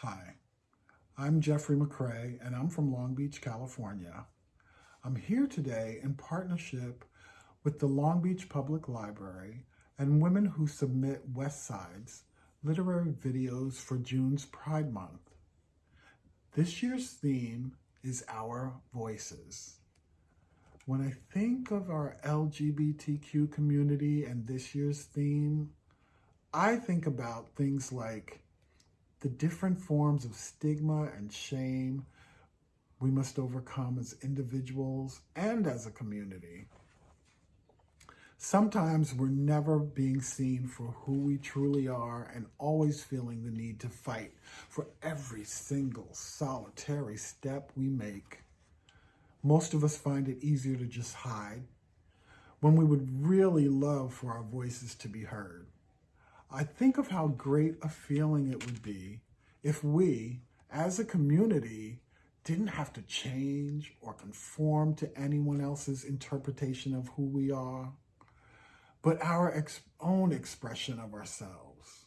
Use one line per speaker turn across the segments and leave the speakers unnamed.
Hi, I'm Jeffrey McCrae, and I'm from Long Beach, California. I'm here today in partnership with the Long Beach Public Library and Women Who Submit West Sides literary videos for June's Pride Month. This year's theme is Our Voices. When I think of our LGBTQ community and this year's theme, I think about things like the different forms of stigma and shame we must overcome as individuals and as a community. Sometimes we're never being seen for who we truly are and always feeling the need to fight for every single solitary step we make. Most of us find it easier to just hide when we would really love for our voices to be heard. I think of how great a feeling it would be if we, as a community, didn't have to change or conform to anyone else's interpretation of who we are, but our ex own expression of ourselves.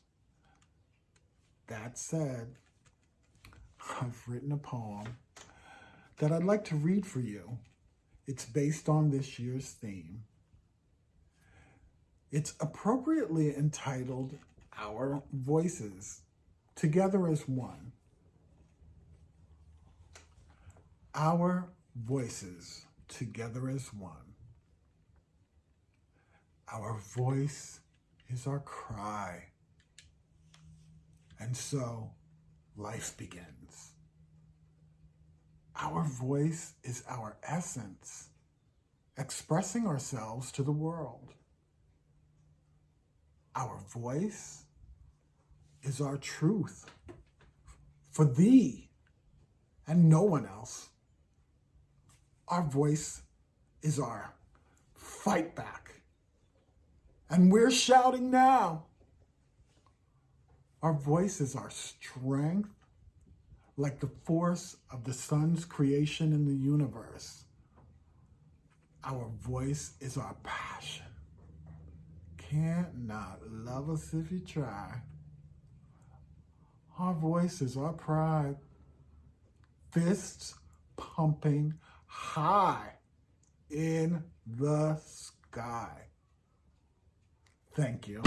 That said, I've written a poem that I'd like to read for you. It's based on this year's theme. It's appropriately entitled Our Voices, Together as One. Our voices, together as one. Our voice is our cry. And so life begins. Our voice is our essence, expressing ourselves to the world. Our voice is our truth for thee and no one else. Our voice is our fight back. And we're shouting now. Our voice is our strength, like the force of the sun's creation in the universe. Our voice is our passion can't not love us if you try. Our voices, our pride, fists pumping high in the sky. Thank you.